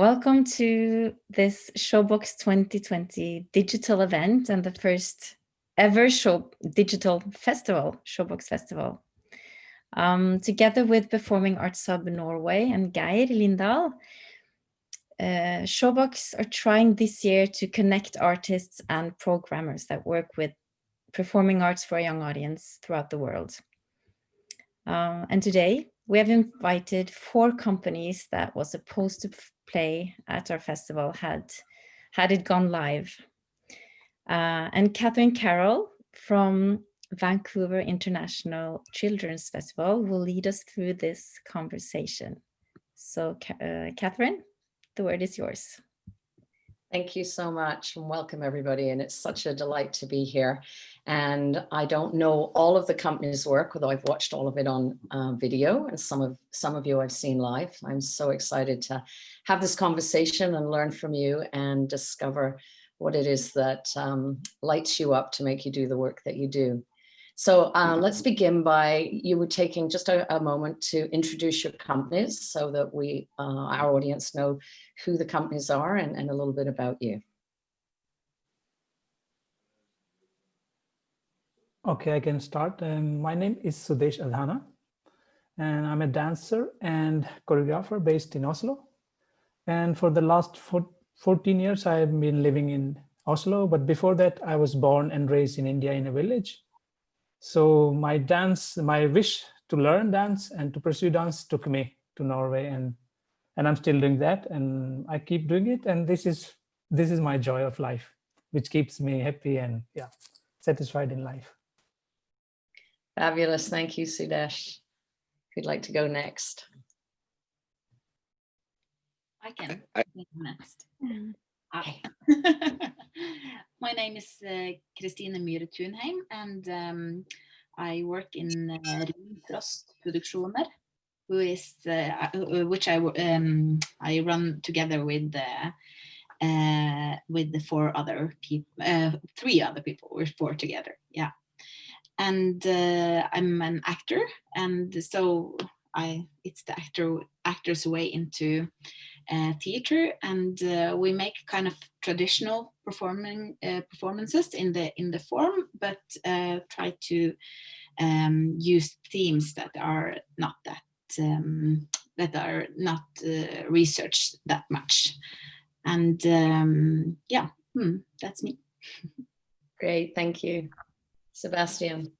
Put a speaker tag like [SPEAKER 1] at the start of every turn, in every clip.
[SPEAKER 1] Welcome to this Showbox 2020 digital event and the first ever show digital festival, Showbox Festival. Um, together with Performing Arts Hub Norway and Geir Lindahl, uh, Showbox are trying this year to connect artists and programmers that work with performing arts for a young audience throughout the world. Uh, and today we have invited four companies that was supposed to play at our festival had, had it gone live. Uh, and Catherine Carroll from Vancouver International Children's Festival will lead us through this conversation. So uh, Catherine, the word is yours.
[SPEAKER 2] Thank you so much and welcome everybody. And it's such a delight to be here. And I don't know all of the company's work, although I've watched all of it on uh, video and some of some of you I've seen live. I'm so excited to have this conversation and learn from you and discover what it is that um, lights you up to make you do the work that you do. So uh, let's begin by you were taking just a, a, moment to introduce your companies so that we, uh, our audience know who the companies are and, and a little bit about you.
[SPEAKER 3] Okay, I can start. Um, my name is Sudesh Adhana, and I'm a dancer and choreographer based in Oslo. And for the last four, 14 years, I've been living in Oslo. But before that, I was born and raised in India in a village. So my dance, my wish to learn dance and to pursue dance took me to Norway and and I'm still doing that and I keep doing it and this is this is my joy of life which keeps me happy and yeah satisfied in life.
[SPEAKER 2] Fabulous. Thank you, Sudesh. Who'd like to go next?
[SPEAKER 4] I can I, next. Hi. My name is uh, Kristine Myhre Thunheim and um, I work in uh, Frost Produksjoner, who is uh, uh, which I um, I run together with uh, uh, with the four other people, uh, three other people. We're four together, yeah. And uh, I'm an actor, and so I it's the actor actor's way into uh, theater, and uh, we make kind of traditional performing uh, performances in the in the form, but uh, try to um, use themes that are not that um, that are not uh, researched that much. And um, yeah, hmm, that's me.
[SPEAKER 2] Great, thank you. Sebastian.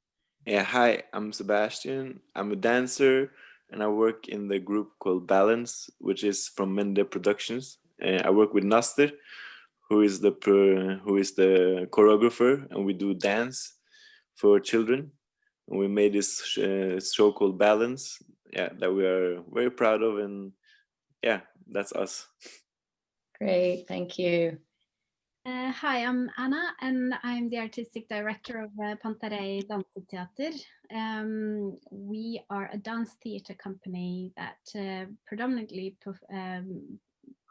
[SPEAKER 5] Yeah, hi, I'm Sebastian. I'm a dancer and I work in the group called Balance, which is from Mende Productions. And I work with Nasser, who is the who is the choreographer, and we do dance for children. And we made this uh, show called Balance, yeah, that we are very proud of, and yeah, that's us.
[SPEAKER 2] Great, thank you.
[SPEAKER 6] Uh, hi, I'm Anna, and I'm the artistic director of uh, Pantarei Danseteater. Um, we are a dance theatre company that uh, predominantly um,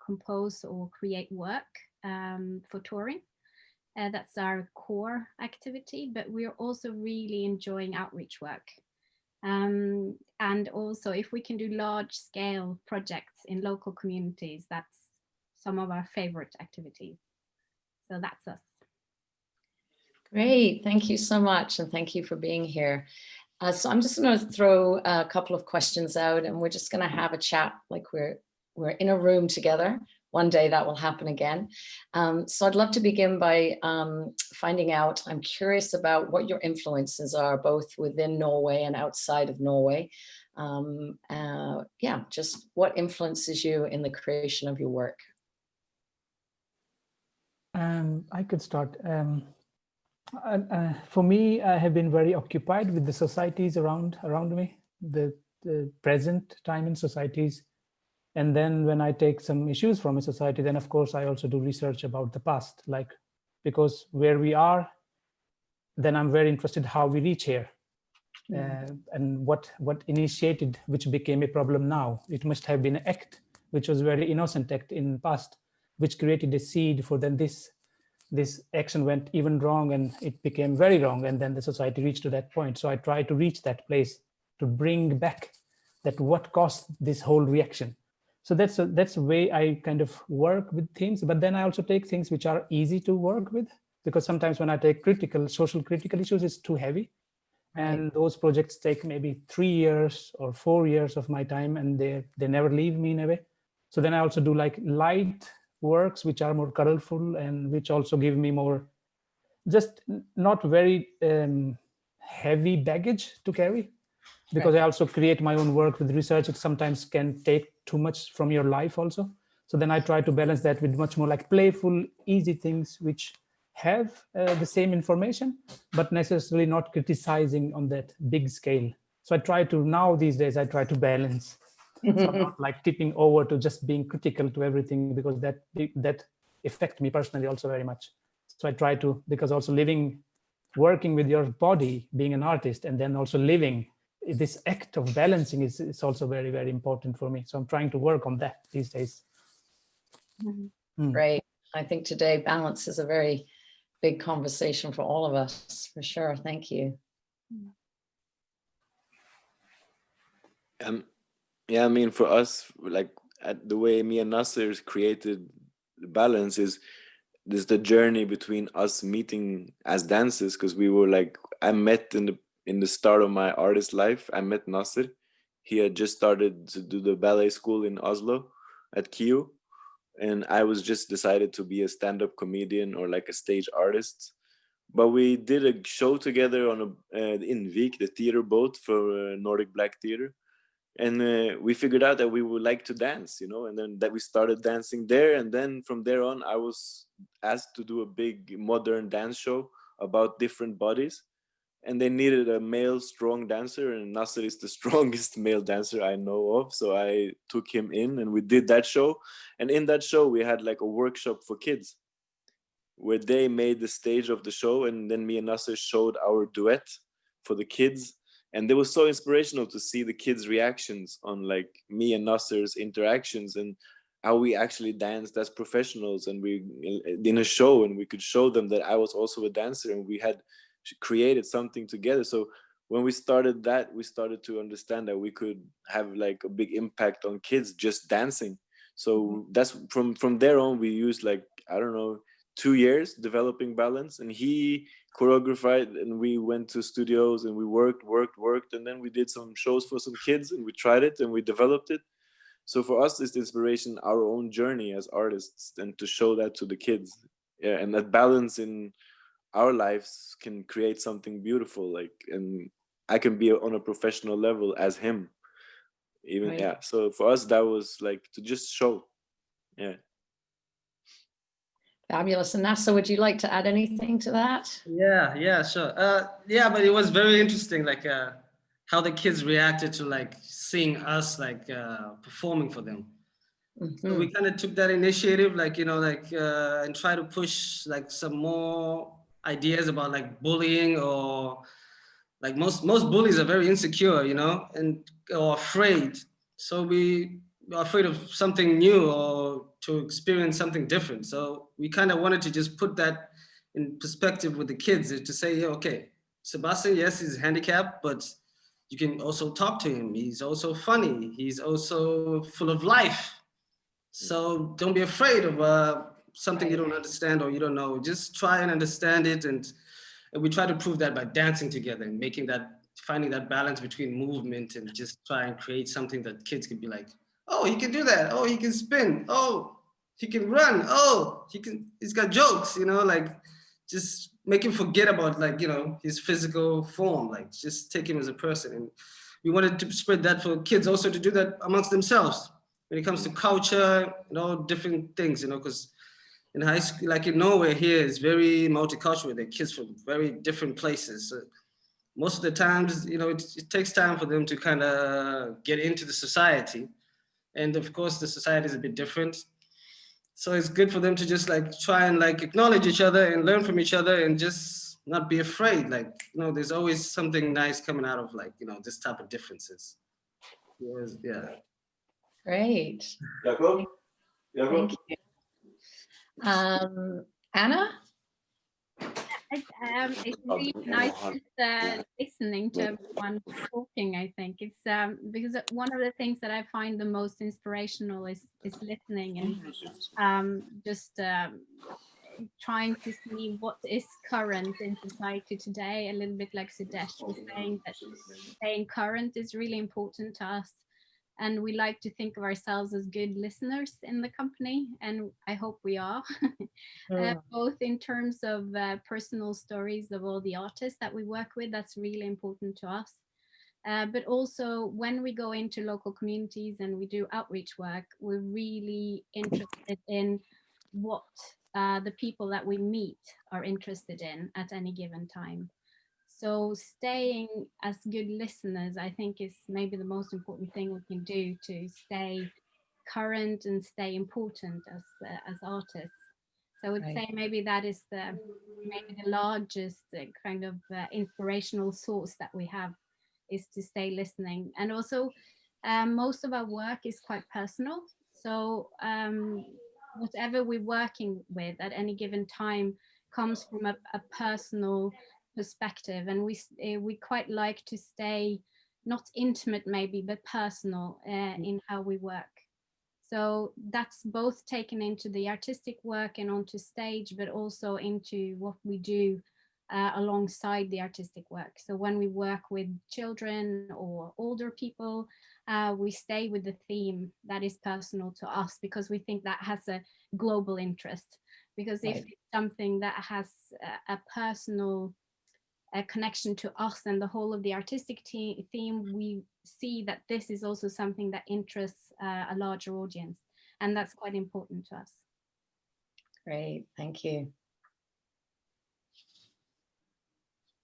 [SPEAKER 6] compose or create work um, for touring. Uh, that's our core activity, but we're also really enjoying outreach work. Um, and also if we can do large scale projects in local communities, that's some of our favorite activities. So that's us.
[SPEAKER 2] Great, thank you so much and thank you for being here. Uh, so I'm just going to throw a couple of questions out and we're just going to have a chat like we're we're in a room together. One day that will happen again. Um, so I'd love to begin by um, finding out, I'm curious about what your influences are both within Norway and outside of Norway. Um, uh, yeah, just what influences you in the creation of your work?
[SPEAKER 3] Um, I could start. Um, uh, uh, for me, I have been very occupied with the societies around around me, the, the present time in societies. And then when I take some issues from a society, then of course I also do research about the past, like because where we are, then I'm very interested how we reach here. Uh, and what what initiated which became a problem now it must have been an act which was very innocent act in past which created a seed for then this this action went even wrong and it became very wrong and then the society reached to that point so i try to reach that place to bring back that what caused this whole reaction so that's a, that's a way I kind of work with things. But then I also take things which are easy to work with because sometimes when I take critical, social critical issues, it's too heavy. And those projects take maybe three years or four years of my time and they, they never leave me in a way. So then I also do like light works, which are more colorful and which also give me more, just not very um, heavy baggage to carry because I also create my own work with research. It sometimes can take too much from your life also. So then I try to balance that with much more like playful, easy things, which have uh, the same information, but necessarily not criticizing on that big scale. So I try to now these days, I try to balance. So I'm not like tipping over to just being critical to everything because that that affect me personally also very much. So I try to, because also living, working with your body, being an artist, and then also living this act of balancing is, is also very, very important for me. So I'm trying to work on that these days. Mm.
[SPEAKER 2] Great. I think today balance is a very big conversation for all of us, for sure. Thank you.
[SPEAKER 5] Um, yeah, I mean, for us, like the way me and Nasser created the balance is this the journey between us meeting as dancers because we were like I met in the in the start of my artist life. I met Nasser. He had just started to do the ballet school in Oslo at KIU and I was just decided to be a stand-up comedian or like a stage artist. But we did a show together on a uh, in Vik, the theater boat for uh, Nordic Black Theater, and uh, we figured out that we would like to dance, you know, and then that we started dancing there, and then from there on, I was asked to do a big modern dance show about different bodies, and they needed a male strong dancer and Nasser is the strongest male dancer I know of so I took him in and we did that show and in that show we had like a workshop for kids where they made the stage of the show and then me and Nasser showed our duet for the kids and it was so inspirational to see the kids reactions on like me and Nasser's interactions and how we actually danced as professionals and we in a show and we could show them that I was also a dancer and we had created something together so when we started that we started to understand that we could have like a big impact on kids just dancing so
[SPEAKER 2] Mm-hmm.
[SPEAKER 5] that's from from there on we used like i don't know two years developing balance and he choreographed and we went to studios and we worked worked worked and then we did some shows for some kids and we tried it and we developed it. So for us it's inspiration our own journey as artists and to show that to the kids. Yeah and that balance in our lives can create something beautiful like and i can be on a professional level as him. Even
[SPEAKER 2] Right.
[SPEAKER 5] yeah so for us that was like to just show. Yeah
[SPEAKER 2] Fabulous. And Nasser, would you like to add anything to that?
[SPEAKER 7] Yeah, yeah, sure. Uh, yeah, but it was very interesting, like uh, how the kids reacted to like seeing us like uh, performing for them. So
[SPEAKER 2] Mhm.
[SPEAKER 7] we kind of took that initiative, like you know, like uh, and try to push like some more ideas about like bullying or like most most bullies are very insecure, you know, and or afraid. So we afraid of something new or to experience something different. So we kind of wanted to just put that in perspective with the kids to say, okay, Sebastian, yes, he's handicapped, but you can also talk to him. He's also funny. He's also full of life. So don't be afraid of uh, something you don't understand or you don't know. Just try and understand it. And, and we try to prove that by dancing together and making that, finding that balance between movement and just try and create something that kids can be like, oh, he can do that. Oh, he can spin. Oh, he can run. Oh, he can, he's got jokes, you know, like just make him forget about like, you know, his physical form, like just take him as a person. And we wanted to spread that for kids also to do that amongst themselves when it comes to culture and all different things, you know, because in high school, like in Norway here, it's very multicultural. They're kids from very different places. So most of the times, you know, it, it takes time for them to kind of get into the society. And of course, the society is a bit different. So it's good for them to just like try and like acknowledge each other and learn from each other and just not be afraid. Like, you know, there's always something nice coming out of like, you know, this type of differences. Yes, Yeah.
[SPEAKER 2] Great.
[SPEAKER 5] Jacob?
[SPEAKER 2] Thank you. Um, Anna?
[SPEAKER 6] It, um, it's really nice just, uh, listening to everyone talking. I think it's um, because one of the things that I find the most inspirational is is listening and um, just um, trying to see what is current in society today. A little bit like Sudesh was saying that staying current is really important to us and we like to think of ourselves as good listeners in the company and i hope we are uh, both in terms of uh, personal stories of all the artists that we work with that's really important to us uh, but also when we go into local communities and we do outreach work we're really interested in what uh, the people that we meet are interested in at any given time so staying as good listeners, I think is maybe the most important thing we can do to stay current and stay important as uh, as artists. So I would right. say maybe that is the maybe the largest uh, kind of uh, inspirational source that we have is to stay listening. And also um, most of our work is quite personal. So um, whatever we're working with at any given time comes from a, a personal perspective and we uh, we quite like to stay not intimate maybe but personal uh, in how we work. So that's both taken into the artistic work and onto stage but also into what we do uh, alongside the artistic work. So when we work with children or older people uh, we stay with the theme that is personal to us because we think that has a global interest. Because if
[SPEAKER 2] Right.
[SPEAKER 6] it's something that has a, a personal a connection to us and the whole of the artistic te- theme, we see that this is also something that interests uh, a larger audience. And that's quite important to us.
[SPEAKER 2] Great, thank you.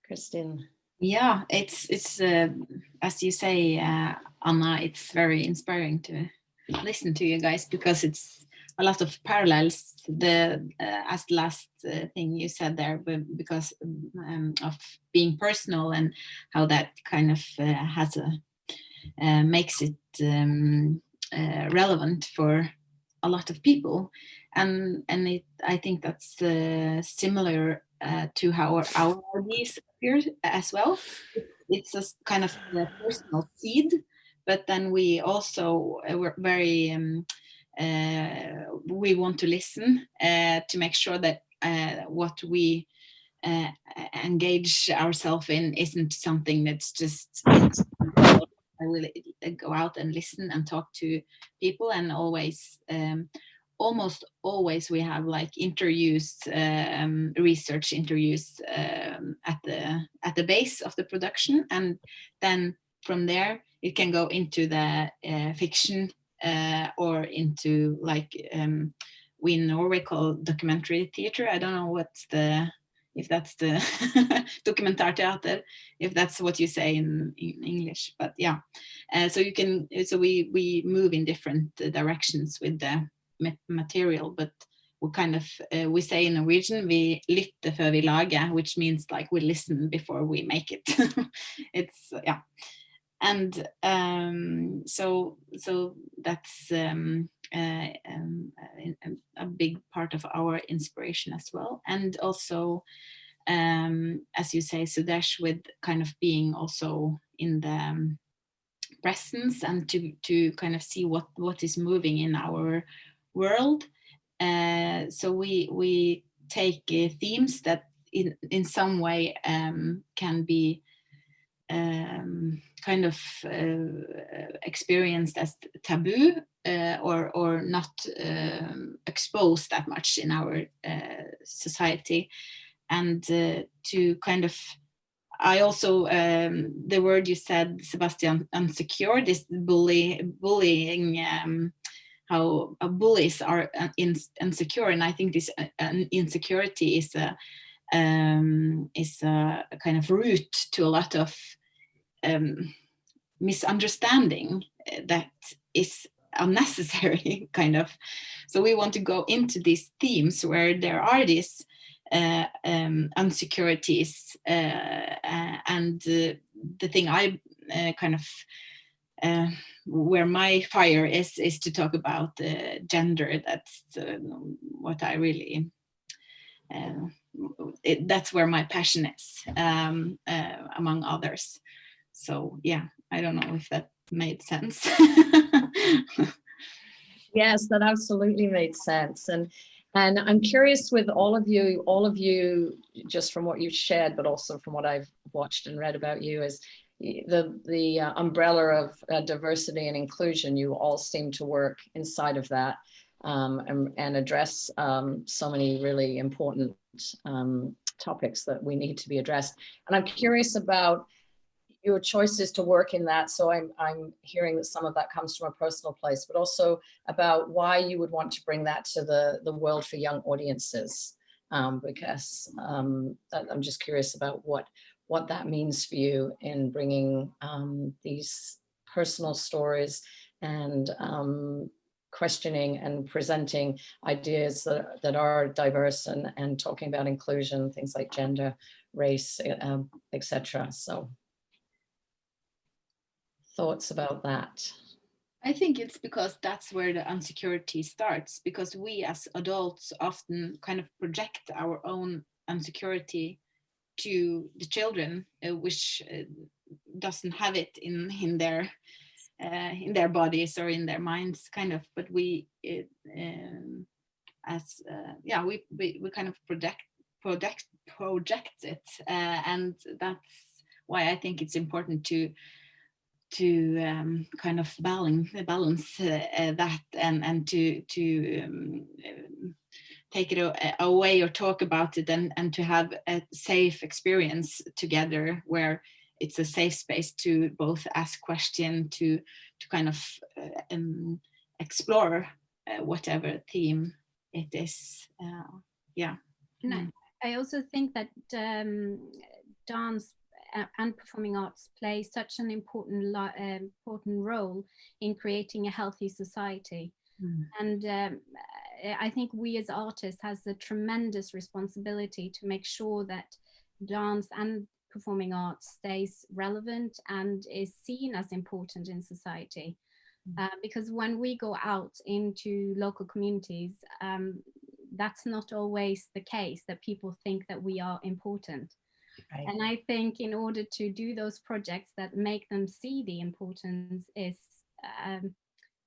[SPEAKER 2] Kristine.
[SPEAKER 4] Yeah, it's it's uh, as you say, uh, Anna. It's very inspiring to listen to you guys because it's a lot of parallels. The uh, as last uh, thing you said there, because um, of being personal and how that kind of uh, has a uh, makes it um, uh, relevant for a lot of people, and and it I think that's uh, similar to how our, our ideas appear as well. It's a kind of personal seed, but then we also were very um, we want to listen uh, to make sure that uh, what we uh, engage ourselves in isn't something that's just I will uh, go out and listen and talk to people and always um, almost always we have like interviews um, research interviews um, at the at the base of the production. And then from there it can go into the uh, fiction uh, or into like um, we in Norway call documentary theater. I don't know what's the if that's the dokumentarteater, if that's what you say in, in English, but yeah. Uh, so you can so we we move in different directions with the material, but we kind of uh, we say in Norwegian we lytte før vi lager, which means like we listen before we make it. it's yeah and um, so so that's um, uh, um, a, big part of our inspiration as well. And also um, as you say Sudesh with kind of being also in the um, presence and to to kind of see what what is moving in our world. Uh, so we we take uh, themes that in in some way um, can be um, kind of uh, experienced as taboo uh, or or not um, exposed that much in our uh, society, and uh, to kind of. I also um, the word you said, Sebastian, unsecure. This bully bullying. Um, how uh, bullies are uh, in, insecure, and I think this insecurity is a um, is a, a, kind of root to a lot of um, misunderstanding that is unnecessary, kind of. So we want to go into these themes where there are these uh, um, insecurities, uh, uh, and the thing I kind of uh, where my fire is is to talk about uh, gender. That's uh, what I really it, that's where my passion is, um, uh, among others. So yeah, I don't know if that made sense.
[SPEAKER 2] Yes, that absolutely made sense. And and I'm curious with all of you, all of you, just from what you've shared, but also from what I've watched and read about you, is the the uh, umbrella of uh, diversity and inclusion. You all seem to work inside of that um, and, and, address um, so many really important um, topics that we need to be addressed. And I'm curious about your choices to work in that. So I'm, I'm hearing that some of that comes from a personal place, but also about why you would want to bring that to the, the world for young audiences. Um, because um, I'm just curious about what, what that means for you in bringing um, these personal stories and um, questioning and presenting ideas that, that are diverse and, and talking about inclusion, things like gender, race, um, etc. So thoughts about that?
[SPEAKER 4] I think it's because that's where the insecurity starts, because we as adults often kind of project our own insecurity to the children, uh, which uh, doesn't have it in in their uh, in their bodies or in their minds, kind of. But we, it, um, as uh, yeah, we, we we kind of project project project it, uh, and that's why I think it's important to to um, kind of balance balance uh, uh, that and and to to um, take it away or talk about it and and to have a safe experience together where it's a safe space to both ask question to to kind of uh, um, explore uh, whatever theme it is uh, yeah
[SPEAKER 6] no, mm. I also think that um, dance and performing arts play such an important uh, important role in creating a healthy society. Mm. And um, I think we as artists has a tremendous responsibility to make sure that dance and performing arts stays relevant and is seen as important in society. Mm. Uh, because when we go out into local communities, um, that's not always the case that people think that we are important. Right. And I think in order to do those projects that make them see the importance is um,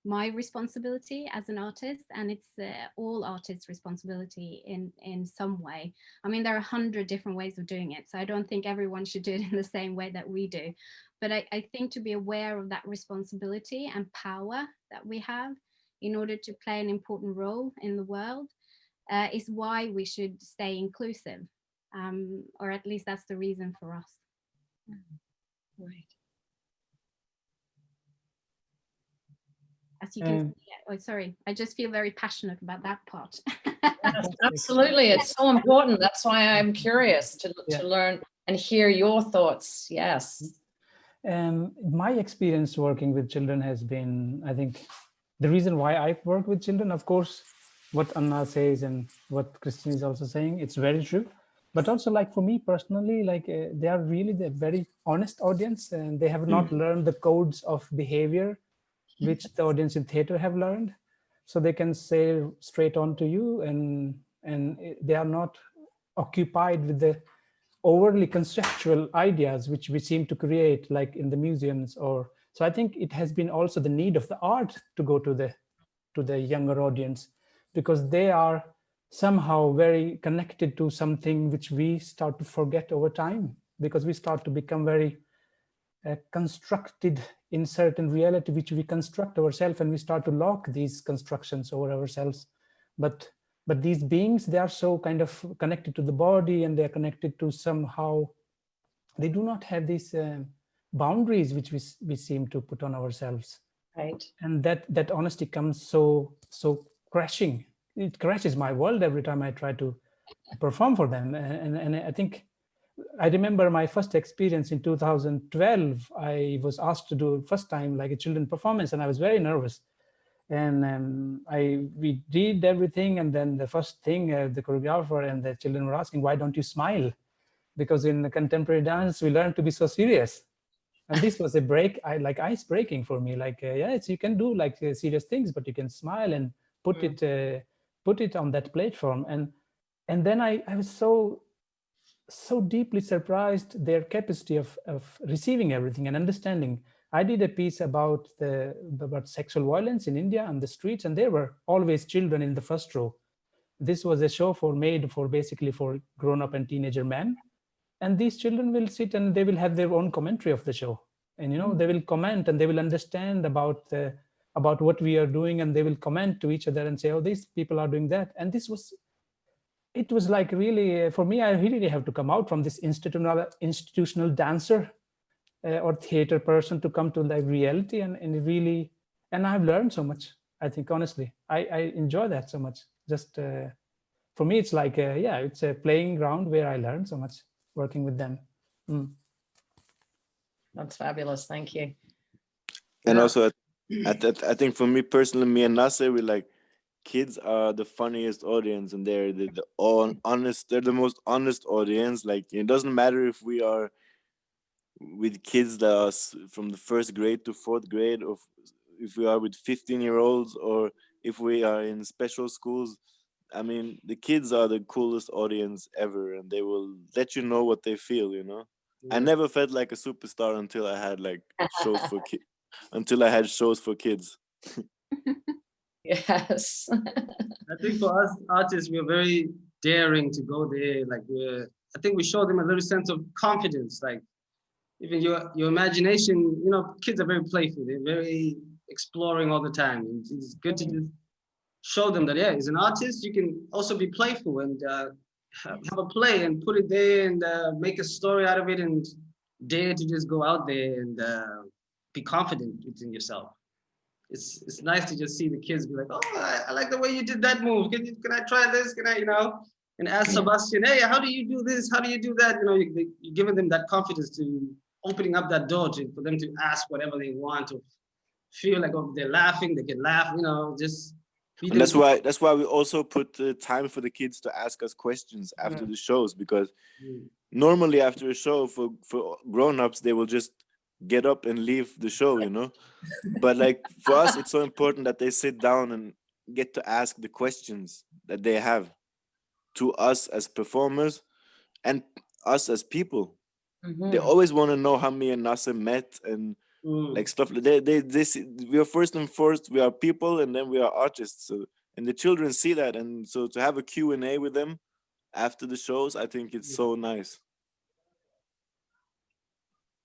[SPEAKER 6] my responsibility as an artist and it's uh, all artists responsibility in in some way i mean there are a hundred different ways of doing it so i don't think everyone should do it in the same way that we do but I, I think to be aware of that responsibility and power that we have in order to play an important role in the world uh, is why we should stay inclusive um, or at least that's the reason for us.
[SPEAKER 2] Mm-hmm. Right.
[SPEAKER 6] As you can um, see, oh, sorry, I just feel very passionate about that part.
[SPEAKER 2] yes, absolutely, it's so important. That's why I'm curious to, yeah. to learn and hear your thoughts. Yes.
[SPEAKER 3] Um, my experience working with children has been, I think, the reason why I work with children, of course, what Anna says and what Kristine is also saying, it's very true but also like for me personally like uh, they are really the very honest audience and they have not mm. learned the codes of behavior which the audience in theater have learned. So they can say straight on to you and and they are not occupied with the overly conceptual ideas which we seem to create like in the museums or so i think it has been also the need of the art to go to the to the younger audience because they are somehow very connected to something which we start to forget over time because we start to become very uh, constructed in certain reality which we construct ourselves and we start to lock these constructions over ourselves. But but these beings they are so kind of connected to the body and they're connected to somehow they do not have these uh, boundaries which we, we seem to put on ourselves.
[SPEAKER 2] Right.
[SPEAKER 3] And that that honesty comes so so crashing. It crashes my world every time I try to perform for them. And, and I think I remember my first experience in 2012. I was asked to do first time like a children performance, and I was very nervous. And um, I we did everything, and then the first thing uh, the choreographer and the children were asking, "Why don't you smile?" Because in the contemporary dance, we learn to be so serious. And this was a break, I like ice breaking for me. Like, uh, yes, you can do like uh, serious things, but you can smile and put mm. it uh, put it on that platform. And and then I, I was so so deeply surprised their capacity of, of receiving everything and understanding. I did a piece about the about sexual violence in India on the streets, and there were always children in the first row. This was a show for made for basically for grown-up and teenager men. And these children will sit and they will have their own commentary of the show. And you know, they will comment and they will understand about the about what we are doing and they will comment to each other and say, oh, these people are doing that. And this was it was like really, uh, for me, I really have to come out from this institutional institutional dancer uh, or theater person to come to like reality and, and really, and I've learned so much, I think, honestly, I, I enjoy that so much. Just uh, for me, it's like, a, yeah, it's a playing ground where I learn so much working with them. Mm.
[SPEAKER 2] That's fabulous. Thank you.
[SPEAKER 5] And also, I, I, I think for me personally, me and Nasser, we like, kids are the funniest audience and they're the, the on, honest they're the most honest audience like it doesn't matter if we are with kids that are from the first grade to fourth grade or if we are with 15 year olds or if we are in special schools i mean the kids are the coolest audience ever and they will let you know what they feel you know i
[SPEAKER 7] Mm.
[SPEAKER 5] never felt like a superstar until i had like shows for kids until i had shows for kids
[SPEAKER 2] Yes.
[SPEAKER 7] I think for us artists, we're very daring to go there. Like we're, I think we show them a little sense of confidence. Like even your your imagination, you know, kids are very playful. They're very exploring all the time. And It's good to just show them that yeah, as an artist, you can also be playful and uh, have, have a play and put it there and uh, make a story out of it and dare to just go out there and uh, be confident within yourself it's it's nice to just see the kids be like, oh, I, I like the way you did that move. Can you, can I try this? Can I, you know? And ask Sebastian, hey, how do you do this? How do you do that? You know, you, you're giving them that confidence to opening up that door to for them to ask whatever they want to feel like oh, they're laughing, they can laugh. You know, just.
[SPEAKER 5] and that's why that's why we also put uh, time for the kids to ask us questions after
[SPEAKER 7] Yeah.
[SPEAKER 5] the shows because
[SPEAKER 7] Mm.
[SPEAKER 5] normally after a show for for grown-ups they will just get up and leave the show you know but like for us it's so important that they sit down and get to ask the questions that they have to us as performers and us as people
[SPEAKER 2] Mhm.
[SPEAKER 5] they always want to know how me and Nasser met and
[SPEAKER 7] Mm.
[SPEAKER 5] like stuff like they they this we are first and first we are people and then we are artists so and the children see that and so to have a Q&A with them after the shows i think it's so nice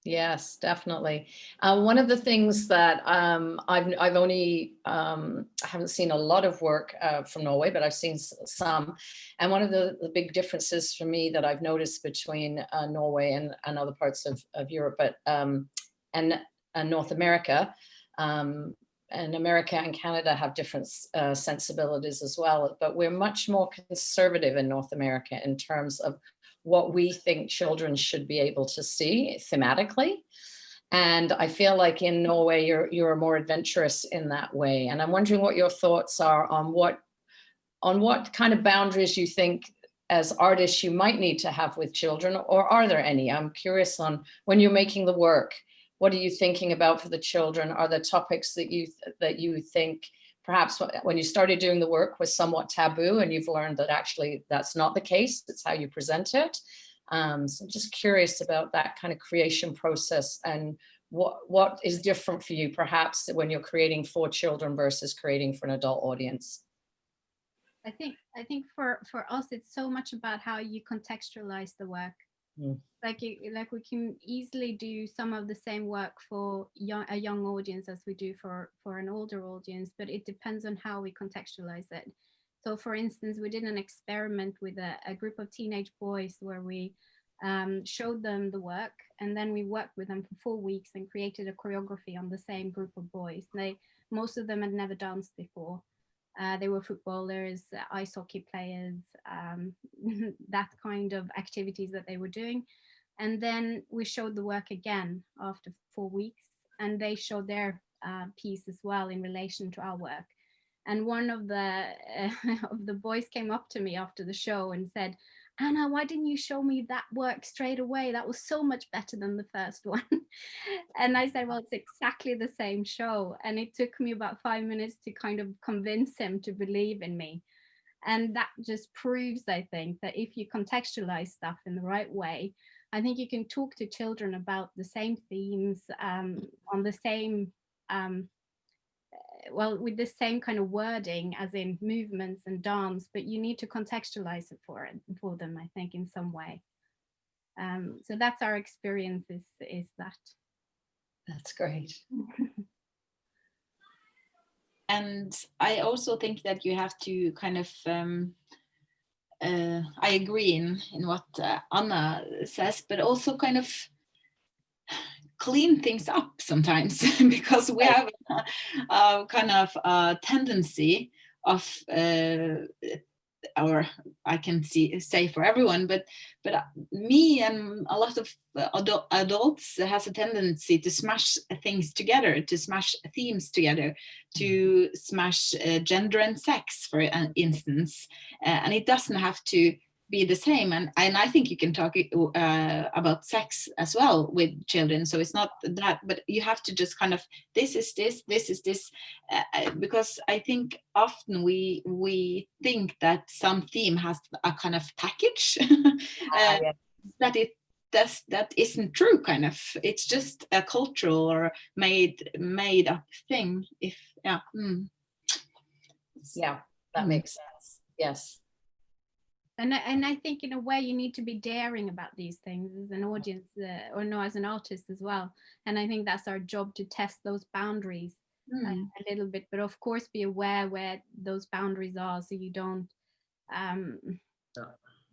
[SPEAKER 2] Yes, definitely. Uh, one of the things that um, I've I've only um, I haven't seen a lot of work uh, from Norway, but I've seen some. And one of the, the big differences for me that I've noticed between uh, Norway and, and other parts of, of Europe, but um, and, and North America, um, and America and Canada have different uh, sensibilities as well. But we're much more conservative in North America in terms of what we think children should be able to see thematically. And I feel like in Norway, you're, you're more adventurous in that way. And I'm wondering what your thoughts are on what, on what kind of boundaries you think as artists you might need to have with children, or are there any? I'm curious on when you're making the work, what are you thinking about for the children? Are the topics that you, that you think perhaps when you started doing the work was somewhat taboo and you've learned that actually that's not the case, it's how you present it. Um, so I'm just curious about that kind of creation process and what, what is different for you perhaps when you're creating for children versus creating for an adult audience.
[SPEAKER 6] I think I think for for us it's so much about how you contextualize the work.
[SPEAKER 3] Mm.
[SPEAKER 6] Like you, like we can easily do some of the same work for young, a young audience as we do for for an older audience, but it depends on how we contextualize it. So, for instance, we did an experiment with a, a group of teenage boys where we um, showed them the work, and then we worked with them for four weeks and created a choreography on the same group of boys. They most of them had never danced before. Uh, they were footballers, uh, ice hockey players, um, that kind of activities that they were doing. And then we showed the work again after four weeks, and they showed their uh, piece as well in relation to our work. And one of the uh, of the boys came up to me after the show and said, Anna, why didn't you show me that work straight away? That was so much better than the first one. and I said, well, it's exactly the same show. And it took me about five minutes to kind of convince him to believe in me. And that just proves, I think, that if you contextualize stuff in the right way, I think you can talk to children about the same themes um, on the same, um, well, with the same kind of wording as in movements and dance, but you need to contextualize it for it for them, I think, in some way. Um, so that's our experience is, is that.
[SPEAKER 2] That's great.
[SPEAKER 4] and I also think that you have to kind of um, uh, I agree in in what uh, Anna says, but also kind of clean things up sometimes because we have a, a kind of a tendency of uh, or I can see say for everyone, but but uh, me and a lot of uh, adult, adults has a tendency to smash things together, to smash themes together, to mm-hmm. smash uh, gender and sex, for instance, uh, and it doesn't have to be the same and and i think you can talk uh, about sex as well with children so it's not that but you have to just kind of this is this this is this uh, uh because i think often we we think that some theme has a kind of package uh, yeah. that it that's that isn't true kind of it's just a cultural or made made up thing if yeah mm.
[SPEAKER 2] yeah that mm. makes sense yes
[SPEAKER 6] and I, and I think in a way you need to be daring about these things as an audience uh, or no as an artist as well and I think that's our job to test those boundaries mm. uh, a little bit but of course be aware where those boundaries are so you don't um,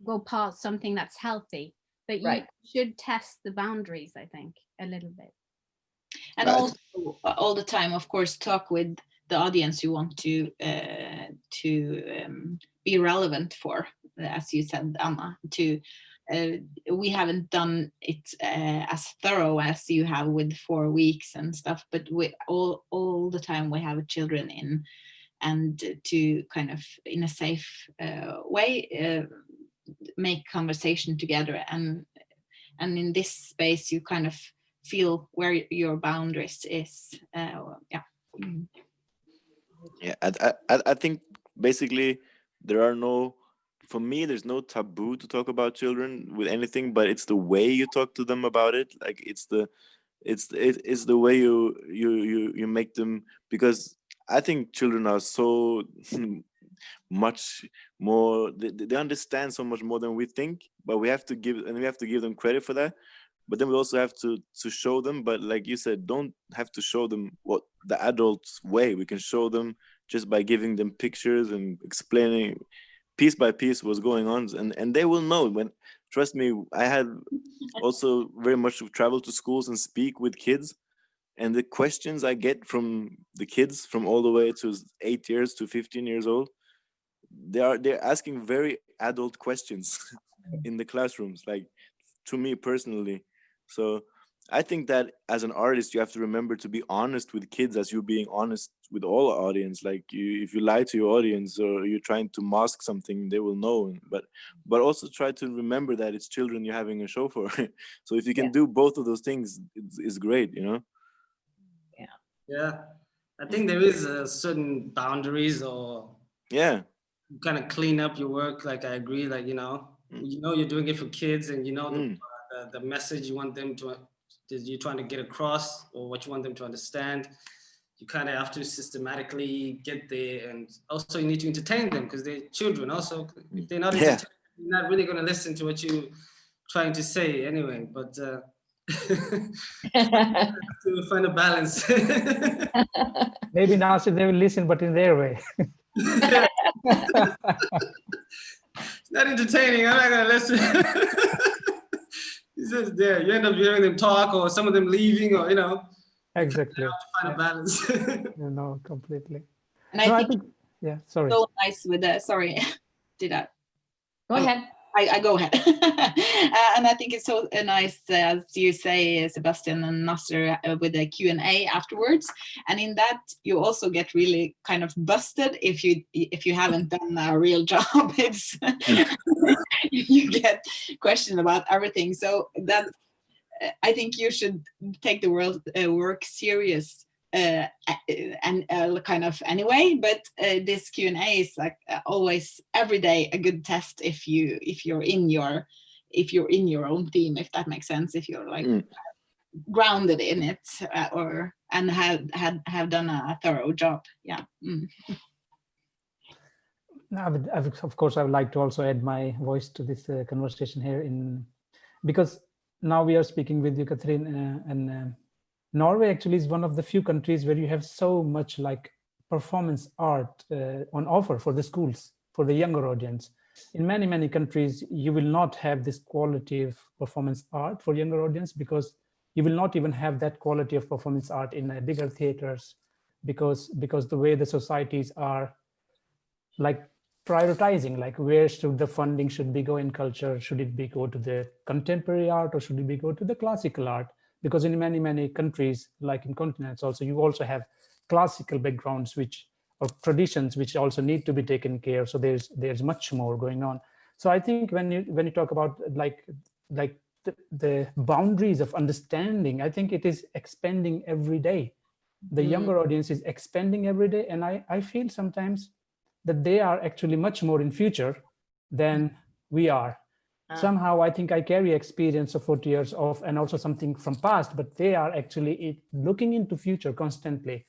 [SPEAKER 6] go past something that's healthy but you right. should test the boundaries I think a little bit
[SPEAKER 4] and right. also uh, all the time of course talk with the audience you want to uh, to um, be relevant for as you said, Anna, to uh, we haven't done it uh, as thorough as you have with four weeks and stuff, but we all all the time we have children in, and to kind of in a safe uh, way uh, make conversation together and and in this space you kind of feel where your boundaries is. Uh, yeah.
[SPEAKER 5] Yeah, I, I I think basically there are no for me there's no taboo to talk about children with anything but it's the way you talk to them about it. Like it's the it's it, it's the way you you you you make them because i think children are so much more they, they understand so much more than we think but we have to give and we have to give them credit for that. But then we also have to to show them but like you said don't have to show them what the adults way. We can show them just by giving them pictures and explaining piece by piece what's going on and and they will know when trust me i had also very much to travel to schools and speak with kids and the questions i get from the kids from all the way to eight years to 15 years old they are they're asking very adult questions mm. in the classrooms like to me personally. So I think that as an artist, you have to remember to be honest with kids as you're being honest with all audience. Like you, if you lie to your audience or you're trying to mask something, they will know. But but also try to remember that it's children you're having a show for. so if you can yeah. do both of those things, it's, it's great, you know.
[SPEAKER 2] Yeah.
[SPEAKER 7] Yeah, I think there is a certain boundaries or
[SPEAKER 5] yeah,
[SPEAKER 7] kind of clean up your work. Like I agree. Like you know, mm. you know you're doing it for kids, and you know the, mm. uh, the, the message you want them to that you're trying to get across or what you want them to understand. You kind of have to systematically get there and also you need to entertain them because they're children also. If they're not, yeah. you're not really going to listen to what you're trying to say anyway, but uh, to find a balance.
[SPEAKER 3] Maybe now so they will listen, but in their way. it's
[SPEAKER 7] not entertaining. I'm not going to listen it's just there. You end up hearing them talk or some of them leaving or, you know.
[SPEAKER 3] Exactly.
[SPEAKER 7] You find a balance.
[SPEAKER 3] you know, completely.
[SPEAKER 4] And I, no, think, I think,
[SPEAKER 3] yeah, sorry.
[SPEAKER 4] So nice with that. Sorry, did I?
[SPEAKER 2] Go ahead.
[SPEAKER 4] I, I go ahead. uh, and I think it's so uh, nice, uh, as you say, Sebastian and Nasser, uh, with the Q&A afterwards. And in that, you also get really kind of busted if you if you haven't done a real job. It's you get questioned about everything. So that I think you should take the world uh, work serious uh, and uh, kind of anyway, but uh, this Q&A is like uh, always every day a good test if you if you're in your if you're in your own team, if that makes sense, if you're like mm. grounded in it uh, or and have had have done a thorough job. Yeah. Mm.
[SPEAKER 3] I would, I would, of course, I would like to also add my voice to this uh, conversation here in because now we are speaking with you, Catherine, uh, and uh, Norway actually is one of the few countries where you have so much like performance art uh, on offer for the schools, for the younger audience. In many, many countries, you will not have this quality of performance art for younger audience because you will not even have that quality of performance art in uh, bigger theaters because because the way the societies are like prioritizing like where should the funding should be go in culture? Should it be go to the contemporary art or should it be go to the classical art? Because in many many countries like in continents also you also have classical backgrounds which or traditions which also need to be taken care of. So there's there's much more going on. So i think when you when you talk about like like the, the boundaries of understanding i think it is expanding every day. The mm. younger audience is expanding every day and i i feel sometimes that they are actually much more in future than we are. Uh, Somehow I think I carry experience of 40 years of and also something from past, but they are actually looking into future constantly.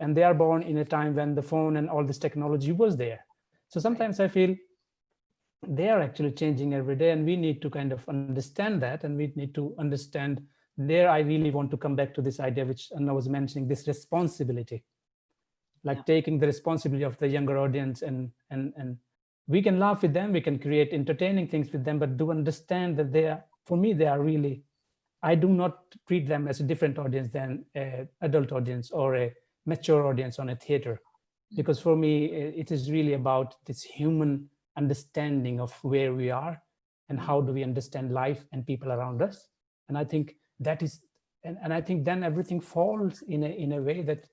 [SPEAKER 3] And they are born in a time when the phone and all this technology was there. So sometimes I feel they are actually changing every day and we need to kind of understand that and we need to understand there I really want to come back to this idea which Anna was mentioning, this responsibility like yeah. taking the responsibility of the younger audience and and and we can laugh with them we can create entertaining things with them but do understand that they are for me they are really i do not treat them as a different audience than a adult audience or a mature audience on a theater mm. because for me it is really about this human understanding of where we are and how do we understand life and people around us and i think that is and, and i think then everything falls in a in a way that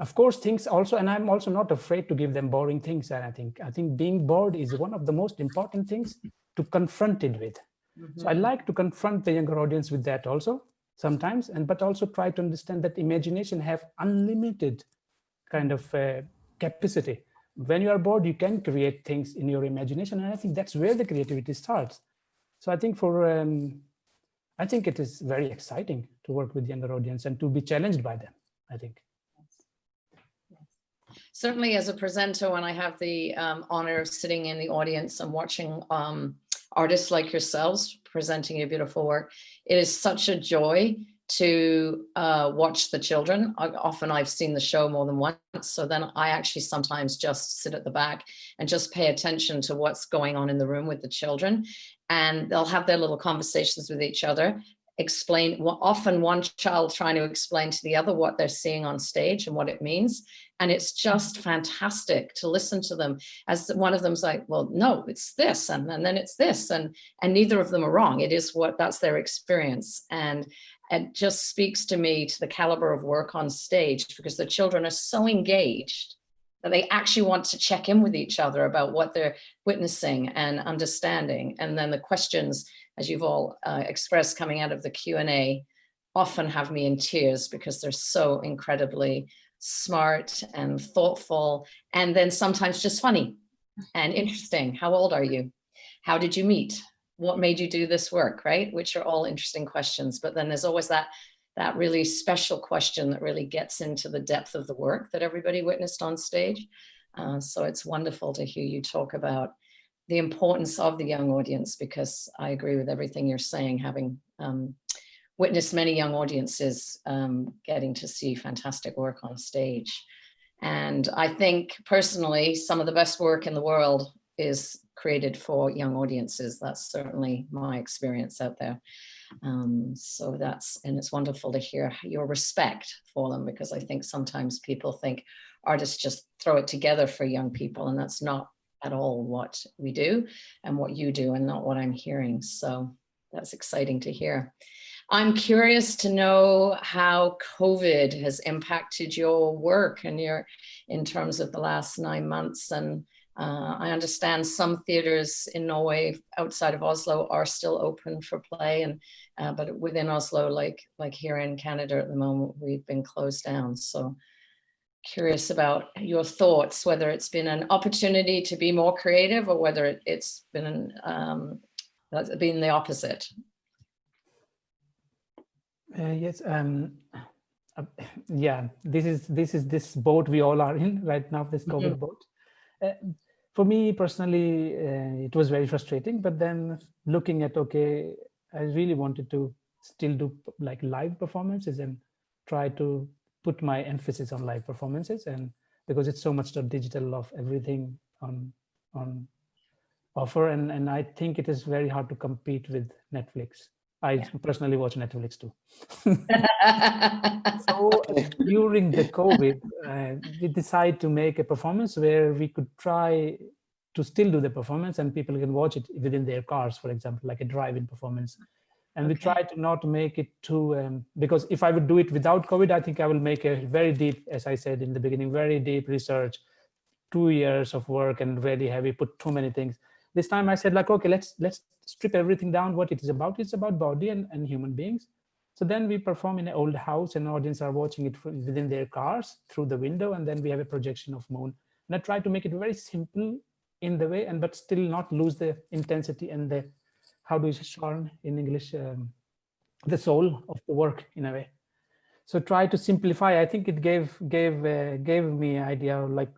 [SPEAKER 3] of course, things also, and I'm also not afraid to give them boring things. And I think, I think being bored is one of the most important things to confront it with. Mm -hmm. So I like to confront the younger audience with that also sometimes, and but also try to understand that imagination have unlimited kind of uh, capacity. When you are bored, you can create things in your imagination. And I think that's where the creativity starts. So I think for, um, I think it is very exciting to work with younger audience and to be challenged by them, I think
[SPEAKER 2] certainly as a presenter, when I have the um, honor of sitting in the audience and watching um, artists like yourselves presenting your beautiful work, it is such a joy to uh, watch the children. I, often I've seen the show more than once, so then I actually sometimes just sit at the back and just pay attention to what's going on in the room with the children. And they'll have their little conversations with each other explain often one child trying to explain to the other what they're seeing on stage and what it means. And it's just fantastic to listen to them as one of them's like well no it's this and, and then it's this and and neither of them are wrong. It is what that's their experience. And it just speaks to me to the caliber of work on stage because the children are so engaged that they actually want to check in with each other about what they're witnessing and understanding. And then the questions as you've all uh, expressed coming out of the Q&A, often have me in tears because they're so incredibly smart and thoughtful, and then sometimes just funny and interesting. How old are you? How did you meet? What made you do this work, right? Which are all interesting questions. But then there's always that that really special question that really gets into the depth of the work that everybody witnessed on stage. Uh, so it's wonderful to hear you talk about the importance of the young audience because I agree with everything you're saying, having um, witnessed many young audiences um, getting to see fantastic work on stage. And I think personally, some of the best work in the world is created for young audiences. That's certainly my experience out there. Um, so that's, and it's wonderful to hear your respect for them because I think sometimes people think artists just throw it together for young people and that's not at all what we do and what you do and not what I'm hearing. So that's exciting to hear. I'm curious to know how COVID has impacted your work and your in terms of the last nine months and Uh, I understand some theaters in Norway outside of Oslo are still open for play, and uh, but within Oslo, like like here in Canada at the moment, we've been closed down. So curious about your thoughts, whether it's been an opportunity to be more creative or whether it, has been um, been the opposite.
[SPEAKER 3] Uh, yes, um, uh, yeah, this is this is this boat we all are in right now, this COVID mm -hmm. boat. Uh, for me personally, uh, it was very frustrating. But then looking at okay, I really wanted to still do like live performances and try to put my emphasis on live performances and because it's so much the digital of everything on on offer. And and i think it is very hard to compete with netflix. I yeah. personally watch netflix too. So during the covid uh, we decided to make a performance where we could try to still do the performance and people can watch it within their cars for example like a drive-in performance and okay. we try to not make it too um, because if i would do it without covid i think i will make a very deep as i said in the beginning very deep research two years of work and really heavy put too many things. This time i said like okay let's let's strip everything down what it is about. It's about body and, and human beings. So then we perform in an old house and audience are watching it from within their cars through the window. And then we have a projection of moon. And i try to make it very simple in the way and but still not lose the intensity and the how do you say in English, um, the soul of the work in a way. So try to simplify. I think it gave gave uh, gave me idea like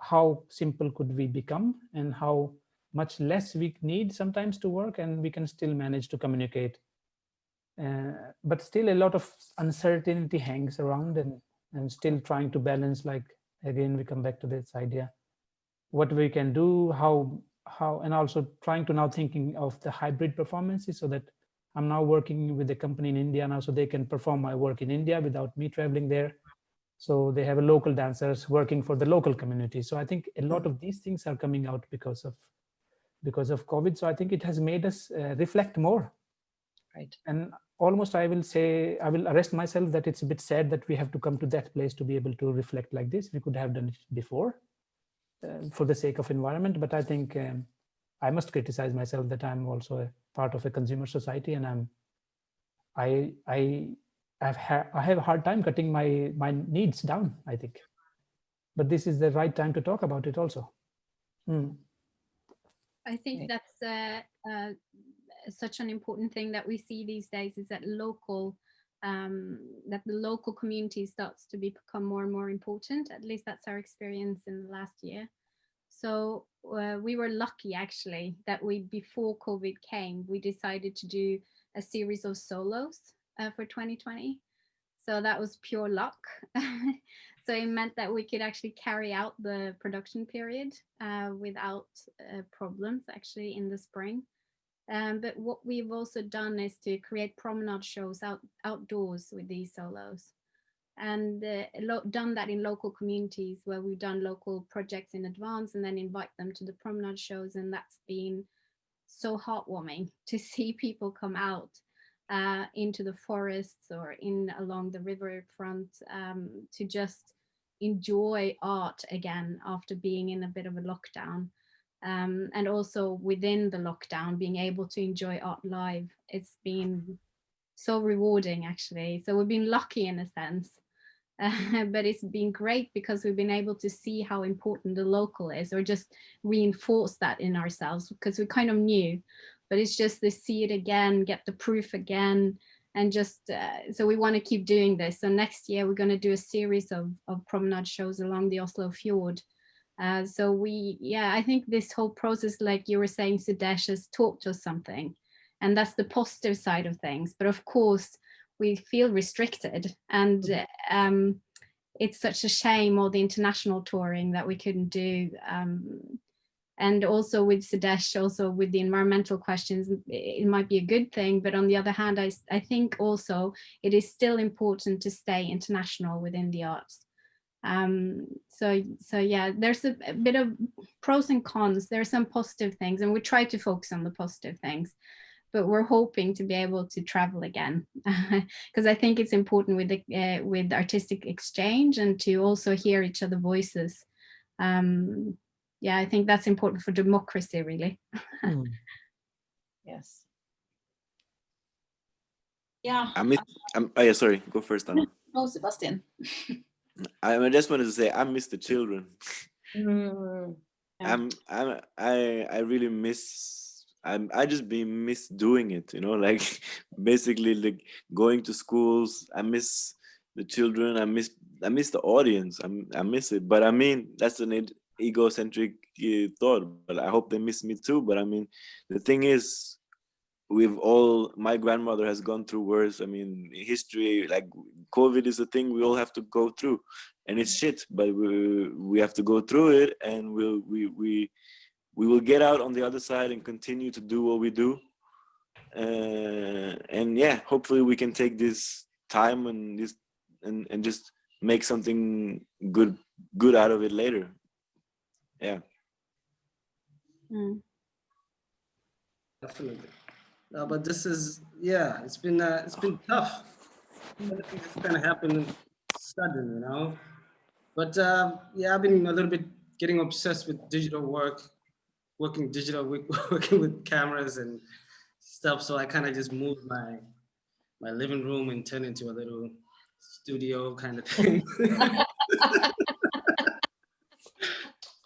[SPEAKER 3] how simple could we become and how much less we need sometimes to work and we can still manage to communicate. Uh, but still a lot of uncertainty hangs around and, and still trying to balance like, again, we come back to this idea, what we can do, how how and also trying to now thinking of the hybrid performances so that I'm now working with a company in India now so they can perform my work in India without me traveling there. So they have a local dancers working for the local community. So I think a lot of these things are coming out because of because of COVID. So I think it has made us uh, reflect more.
[SPEAKER 2] Right.
[SPEAKER 3] And almost I will say, I will arrest myself that it's a bit sad that we have to come to that place to be able to reflect like this. We could have done it before uh, for the sake of environment. But I think um, I must criticize myself that I'm also a part of a consumer society and I'm I I have I have a hard time cutting my my needs down, I think. But this is the right time to talk about it also. Mm.
[SPEAKER 6] I think that's uh, uh, such an important thing that we see these days is that local um, that the local community starts to become more and more important. At least that's our experience in the last year. So uh, we were lucky actually that we, before COVID came, we decided to do a series of solos uh, for 2020. So that was pure luck. so it meant that we could actually carry out the production period uh, without uh, problems actually in the spring. Um, but what we've also done is to create promenade shows out outdoors with these solos. And uh, done that in local communities where we've done local projects in advance and then invite them to the promenade shows. And that's been so heartwarming to see people come out uh, into the forests or in along the riverfront um, to just enjoy art again after being in a bit of a lockdown um, and also within the lockdown, being able to enjoy art live. It's been so rewarding actually. So we've been lucky in a sense, uh, but it's been great because we've been able to see how important the local is or just reinforce that in ourselves because we kind of knew, but it's just to see it again, get the proof again, and just uh, so we want to keep doing this. So next year we're going to do a series of, of promenade shows along the Oslo Fjord uh, so we, yeah, I think this whole process, like you were saying, Sudesh has taught us something. And that's the positive side of things. But of course, we feel restricted. And mm-hmm. um, it's such a shame all the international touring that we couldn't do. Um, and also with Sudesh, also with the environmental questions, it might be a good thing. But on the other hand, I, I think also it is still important to stay international within the arts. Um, so, so yeah, there's a, a, bit of pros and cons. There are some positive things and we try to focus on the positive things, but we're hoping to be able to travel again because I think it's important with the, uh, with artistic exchange and to also hear each other voices. Um, yeah, I think that's important for democracy, really.
[SPEAKER 3] Hmm.
[SPEAKER 2] Yes.
[SPEAKER 4] Yeah.
[SPEAKER 5] I miss. I'm, oh yeah, sorry. Go first, Anna.
[SPEAKER 4] Oh, Sebastian.
[SPEAKER 5] I, I just wanted to say I miss the children.
[SPEAKER 2] Mm,
[SPEAKER 4] Yeah.
[SPEAKER 5] I'm I'm I I really miss I'm I just be miss doing it, you know, like basically like going to schools. I miss the children. I miss I miss the audience. I'm I miss it. But I mean that's an egocentric uh, thought. But I hope they miss me too. But I mean the thing is, we've all my grandmother has gone through worse. I mean history like COVID is a thing we all have to go through and it's shit but we we have to go through it and we'll we we we will get out on the other side and continue to do what we do uh, and yeah hopefully we can take this time and this and and just make something good good out of it later yeah
[SPEAKER 6] Mm.
[SPEAKER 7] Definitely. No, but this is yeah, it's been uh, it's been tough. It's kind of happened sudden, you know. But uh, yeah, I've been a little bit getting obsessed with digital work, working digital, working with cameras and stuff. So I kind of just moved my my living room and turned into a little studio kind of thing.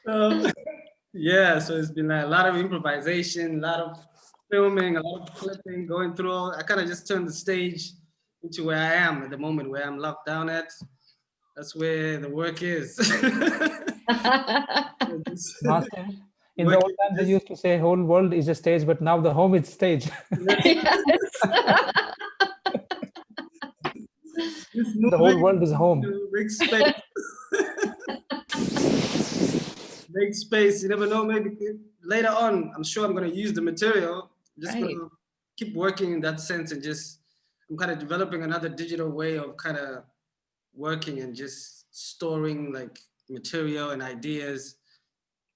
[SPEAKER 7] so, yeah, so it's been a lot of improvisation, a lot of filming, a lot of clipping, going through. all- I kind of just turned the stage into where I am at the moment, where I'm locked down at. That's where the work is. Just-
[SPEAKER 3] Martin, in the old times, they used to say whole world is a stage, but now the home is stage. the whole world is home.
[SPEAKER 7] Make space. Make space. You never know. Maybe later on, I'm sure I'm going to use the material. Just
[SPEAKER 2] Right.
[SPEAKER 7] to keep working in that sense and just, I'm kind of developing another digital way of kind of working and just storing like material and ideas.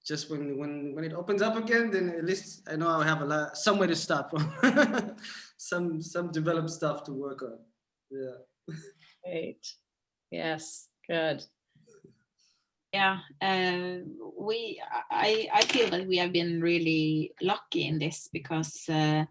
[SPEAKER 7] Just when when when it opens up again, then at least I know I'll have a lot somewhere to start from. some some developed stuff to work on. Yeah.
[SPEAKER 2] Great. Yes, good.
[SPEAKER 4] Yeah, uh, we I I feel that we have been really lucky in this because uh,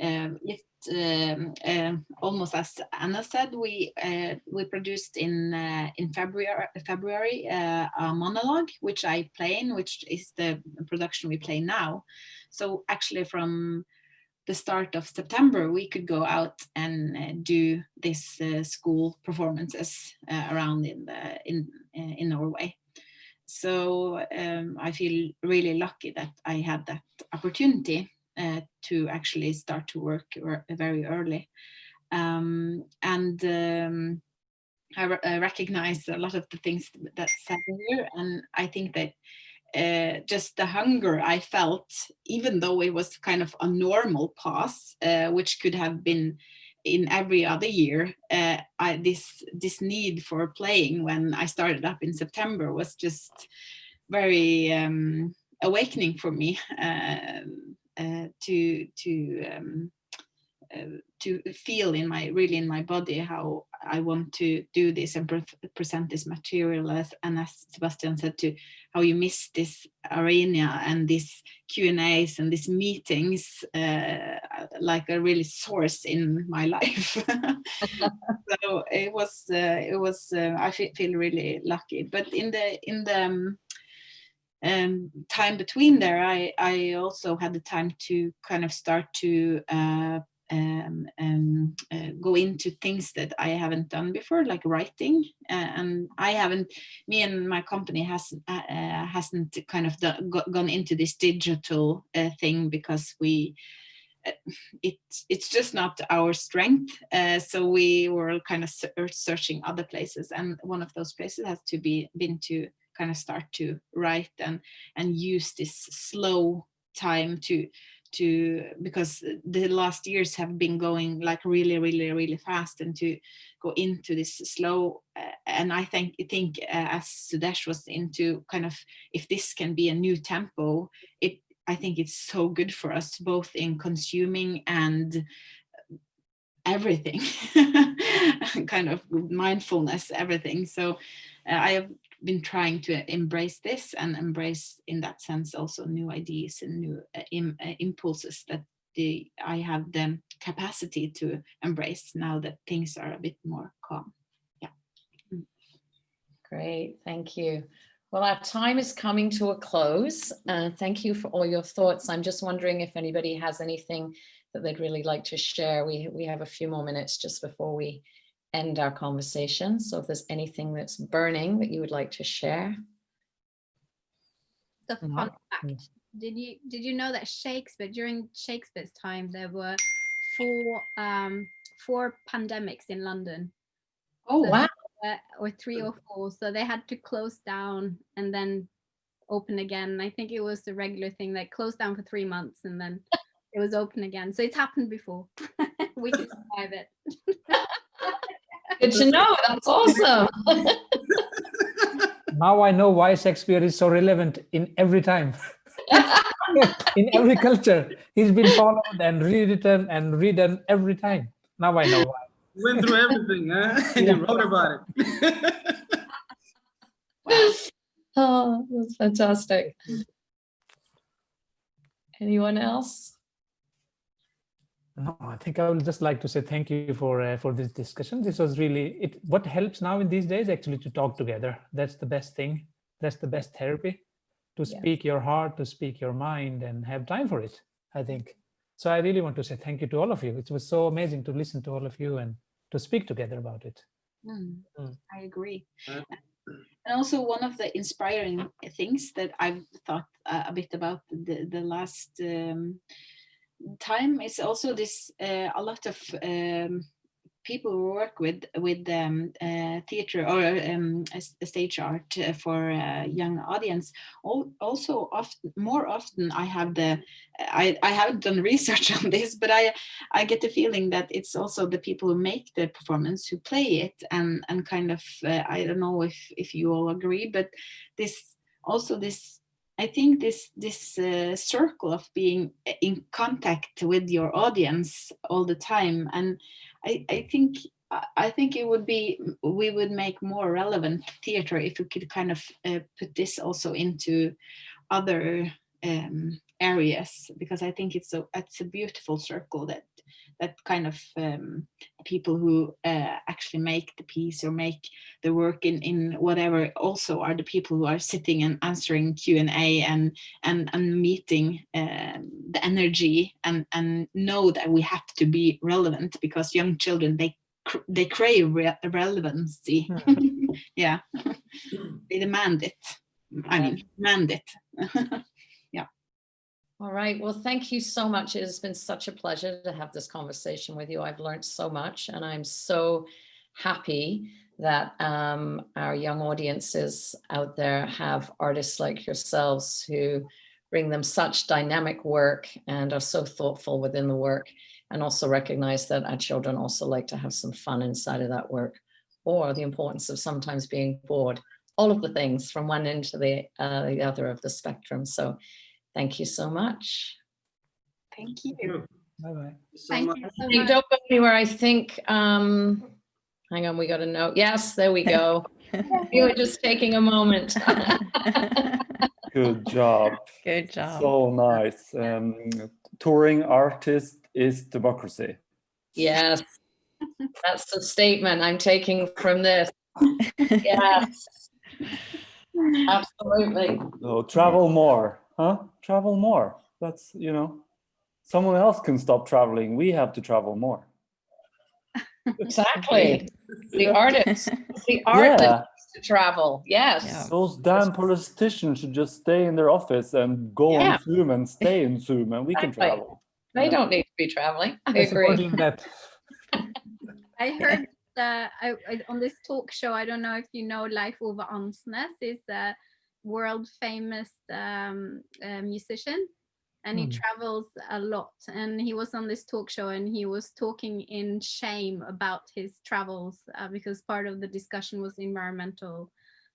[SPEAKER 4] um, it um, um, almost as Anna said, we uh, we produced in uh, in February February uh, a monologue which I play in, which is the production we play now. So actually from the start of September, we could go out and uh, do this uh, school performances uh, around in the in uh, in Norway. So um, I feel really lucky that I had that opportunity uh, to actually start to work very early. Um, and um, I, re- I recognize a lot of the things that said here, and I think that uh, just the hunger I felt, even though it was kind of a normal pause, uh, which could have been in every other year, uh, I, this this need for playing when I started up in September was just very um, awakening for me um, uh, to to um, uh, to feel in my really in my body how I want to do this and pre present this material as and as Sebastian said to how you miss this arena and these Q and A's and these meetings uh, like a really source in my life. so it was uh, it was uh, I feel really lucky. But in the in the um, um, time between there, I I also had the time to kind of start to uh, um, um, uh, go into things that I haven't done before, like writing. Uh, and I haven't, me and my company hasn't uh, uh, hasn't kind of done, go, gone into this digital uh, thing because we. uh, It's it's just not our strength, so we were kind of searching other places, and one of those places has to be been to kind of start to write and and use this slow time to to because the last years have been going like really really really fast and to go into this slow uh, and i think think uh, as sudesh was into kind of if this can be a new tempo it i think it's so good for us both in consuming and everything kind of mindfulness everything so uh, I have been trying to embrace this and embrace in that sense also new ideas and new uh, uh, impulses that the, I have the capacity to embrace now that things are a bit more calm. Yeah. Mm.
[SPEAKER 2] Great, thank you. Well, our time is coming to a close. Uh, thank you for all your thoughts. I'm just wondering if anybody has anything that they'd really like to share. We, we have a few more minutes just before we end our conversation. So if there's anything that's burning that you would like to share.
[SPEAKER 6] The fun fact. Did you did you know that Shakespeare during Shakespeare's time there were four um four pandemics in London.
[SPEAKER 2] Oh
[SPEAKER 6] So
[SPEAKER 2] wow.
[SPEAKER 6] uh, or three or four. So they had to close down and then open again. I think it was the regular thing. They closed down for three months and then it was open again. So it's happened before. we can survive it.
[SPEAKER 2] Good to know. That's awesome.
[SPEAKER 3] Now I know why Shakespeare is so relevant in every time. in every culture. He's been followed and rewritten and redone every time. Now I know why.
[SPEAKER 7] Went through everything, huh? And you wrote about it.
[SPEAKER 2] Oh, that's fantastic. Anyone else?
[SPEAKER 3] No, I think I would just like to say thank you for uh, for this discussion. This was really it. What helps now in these days actually to talk together. That's the best thing. That's the best therapy. To
[SPEAKER 2] Yeah.
[SPEAKER 3] speak your heart, to speak your mind, and have time for it. I think. So I really want to say thank you to all of you. It was so amazing to listen to all of you and to speak together about it.
[SPEAKER 4] Mm,
[SPEAKER 3] Mm.
[SPEAKER 4] I agree. And also one of the inspiring things that I've thought uh, a bit about the, the last um, time is also this, uh, a lot of um, people who work with with um, uh, theater or um, stage art uh, for uh, young audience. Al- Also, often more often, I have the I, I haven't done research on this, but I I get the feeling that it's also the people who make the performance who play it and and kind of uh, I don't know if if you all agree, but this also this I think this this uh, circle of being in contact with your audience all the time, and I I think I- I think it would be we would make more relevant theater if we could kind of uh, put this also into other um, areas because I think it's a it's a beautiful circle that that kind of um, people who uh, actually make the piece or make the work in in whatever also are the people who are sitting and answering Q and A and and and meeting um, the energy and and know that we have to be relevant because young children they cr- they crave re- relevancy. Yeah. They demand it. I mean demand it
[SPEAKER 2] All right. Well, thank you so much. It has been such a pleasure to have this conversation with you. I've learned so much and I'm so happy that um, our young audiences out there have artists like yourselves who bring them such dynamic work and are so thoughtful within the work and also recognize that our children also like to have some fun inside of that work or the importance of sometimes being bored all of the things from one end to the, uh, the other of the spectrum so Thank you so much.
[SPEAKER 4] thank you
[SPEAKER 3] Bye bye.
[SPEAKER 7] So
[SPEAKER 6] Thank
[SPEAKER 7] much.
[SPEAKER 6] you so much.
[SPEAKER 2] don't go anywhere. I think, um, hang on, we got a note. Yes, there we go. You were just taking a moment.
[SPEAKER 8] Good job.
[SPEAKER 1] Good job.
[SPEAKER 8] So nice. Um, touring artist is democracy.
[SPEAKER 2] Yes, that's the statement I'm taking from this. Yes, absolutely.
[SPEAKER 8] So travel more, huh? Travel more. That's, you know, someone else can stop traveling. We have to travel more.
[SPEAKER 2] Exactly. The artists, the art that
[SPEAKER 8] Yeah,
[SPEAKER 2] to travel. Yes.
[SPEAKER 1] Yeah.
[SPEAKER 8] those damn politicians should just stay in their office and go
[SPEAKER 2] Yeah.
[SPEAKER 8] on Zoom and stay in Zoom and we can travel.
[SPEAKER 2] They
[SPEAKER 8] Yeah.
[SPEAKER 2] don't need to be traveling. I
[SPEAKER 3] I
[SPEAKER 2] agree.
[SPEAKER 3] support you that.
[SPEAKER 6] I heard uh, I, I, on this talk show, I don't know if you know Leif Ove Andsnes is a world famous um, uh, musician and he
[SPEAKER 3] Hmm.
[SPEAKER 6] travels a lot. And he was on this talk show and he was talking in shame about his travels uh, because part of the discussion was environmental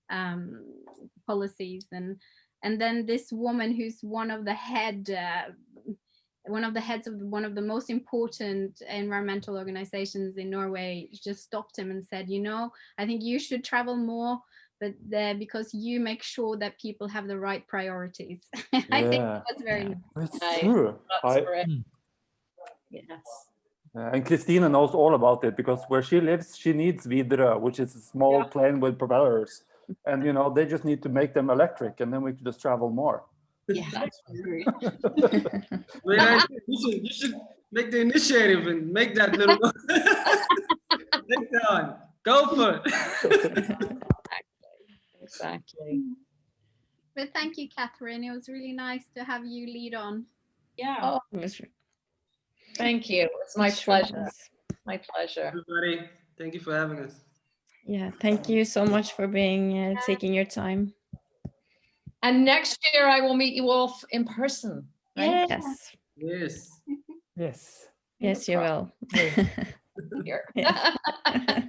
[SPEAKER 6] um, policies and and then this woman who's one of the head uh, one of the heads of one of the most important environmental organizations in Norway just stopped him and said, you know, I think you should travel more but uh, because you make sure that people have the right priorities. I think that's very
[SPEAKER 1] Yeah.
[SPEAKER 6] nice.
[SPEAKER 8] It's
[SPEAKER 2] Nice.
[SPEAKER 8] true.
[SPEAKER 2] That's
[SPEAKER 8] I.
[SPEAKER 3] Mm.
[SPEAKER 2] Yes.
[SPEAKER 8] Uh, and Kristine knows all about it because where she lives, she needs Widerøe, which is a small
[SPEAKER 2] Yeah.
[SPEAKER 8] plane with propellers. And you know, they just need to make them electric and then we can just travel more.
[SPEAKER 4] Yeah, that's.
[SPEAKER 7] Great idea. You should, you should make the initiative and make that little. Take that one. Go for it.
[SPEAKER 2] Exactly.
[SPEAKER 6] But thank you, Catherine. It was really nice to have you lead on.
[SPEAKER 4] Yeah.
[SPEAKER 2] Oh,
[SPEAKER 1] was-
[SPEAKER 2] thank you. It's my pleasure. My pleasure.
[SPEAKER 7] Everybody, thank you for having us.
[SPEAKER 1] Yeah, thank you so much for being uh, taking your time.
[SPEAKER 2] And next year I will meet you all in person. right?
[SPEAKER 1] Yes,
[SPEAKER 7] Yes.
[SPEAKER 3] Yes.
[SPEAKER 1] yes, you will.
[SPEAKER 2] Here.
[SPEAKER 1] Yes.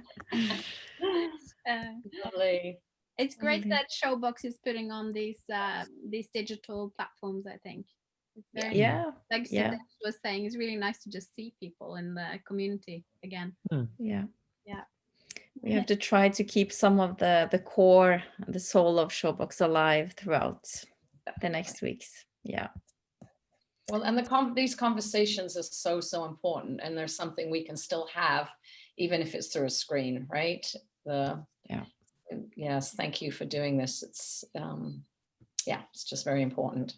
[SPEAKER 6] Uh,
[SPEAKER 2] Lovely.
[SPEAKER 6] It's great
[SPEAKER 1] Lovely.
[SPEAKER 6] that Showbox is putting on these uh, these digital platforms. I think it's very
[SPEAKER 1] yeah,
[SPEAKER 6] like
[SPEAKER 1] yeah.
[SPEAKER 6] Was saying. It's really nice to just see people in the community again.
[SPEAKER 1] yeah.
[SPEAKER 6] Yeah.
[SPEAKER 1] We have to try to keep some of the the core, the soul of Showbox alive throughout the next weeks. Yeah,
[SPEAKER 2] Well, and the con these conversations are so, so important and there's something we can still have, even if it's through a screen, right? The,
[SPEAKER 1] Yeah.
[SPEAKER 2] Yes, thank you for doing this. It's, um, yeah, it's just very important.